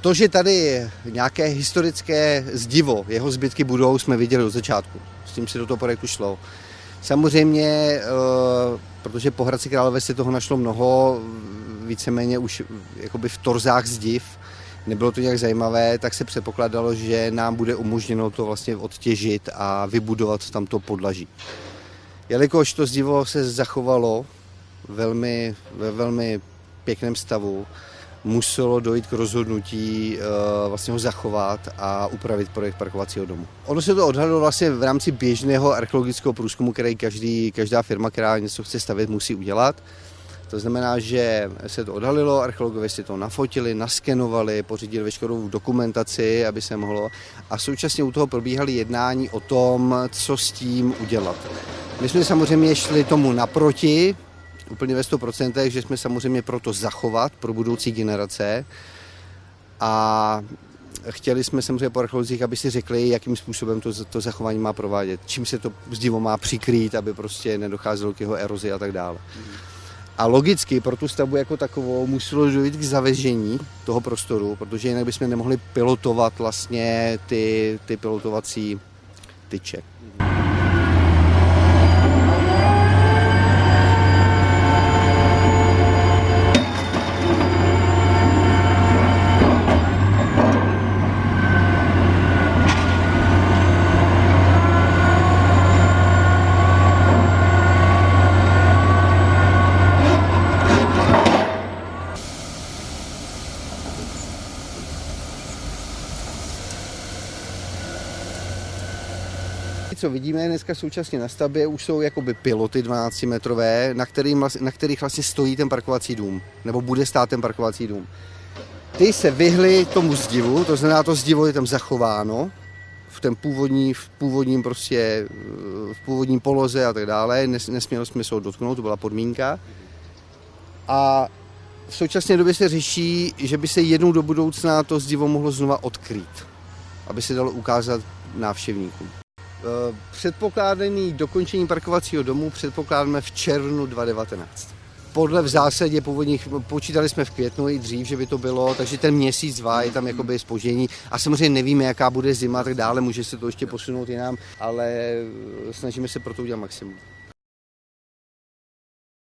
To, že tady nějaké historické zdivo, jeho zbytky budou, jsme viděli od začátku. S tím si do toho projektu šlo. Samozřejmě, eh, protože po Hradci Králové se toho našlo mnoho, víceméně už jakoby v torzách zdiv, nebylo to nějak zajímavé, tak se předpokládalo, že nám bude umožněno to vlastně odtěžit a vybudovat tamto podlaží. Jelikož to zdivo se zachovalo velmi, ve velmi pěkném stavu, muselo dojít k rozhodnutí uh, vlastně ho zachovat a upravit projekt parkovacího domu. Ono se to odhadlo vlastně v rámci běžného archeologického průzkumu, který každý, každá firma, která něco chce stavět, musí udělat. To znamená, že se to odhalilo, archeologové si to nafotili, naskenovali, pořídili veškerou dokumentaci, aby se mohlo. A současně u toho probíhaly jednání o tom, co s tím udělat. My jsme samozřejmě šli tomu naproti, úplně ve 100%, že jsme samozřejmě proto zachovat pro budoucí generace a chtěli jsme samozřejmě po archeologích, aby si řekli, jakým způsobem to, to zachování má provádět, čím se to zdivo má přikrýt, aby prostě nedocházelo k jeho erozi a tak dále. A logicky pro tu stavbu jako takovou muselo dojít k zavežení toho prostoru, protože jinak bychom nemohli pilotovat vlastně ty, ty pilotovací tyče. Co vidíme dneska současně na stavbě, už jsou jakoby piloty 12 metrové, na, kterým, na kterých vlastně stojí ten parkovací dům, nebo bude stát ten parkovací dům. Ty se vyhly tomu zdivu, to znamená, to zdivo je tam zachováno, v tom původní, v původním prostě, v původním poloze a tak dále, Nes, nesměli jsme se ho dotknout, to byla podmínka. A v současné době se řeší, že by se jednou do budoucna to zdivo mohlo znova odkrýt, aby se dalo ukázat návštěvníkům. Eh, předpokládaný dokončení parkovacího domu předpokládáme v červnu 2019. Podle v zásadě původních, počítali jsme v květnu i dřív, že by to bylo, takže ten měsíc, dva je tam jakoby spoždění a samozřejmě nevíme, jaká bude zima a tak dále, může se to ještě posunout jinam, ale snažíme se pro to udělat maximum.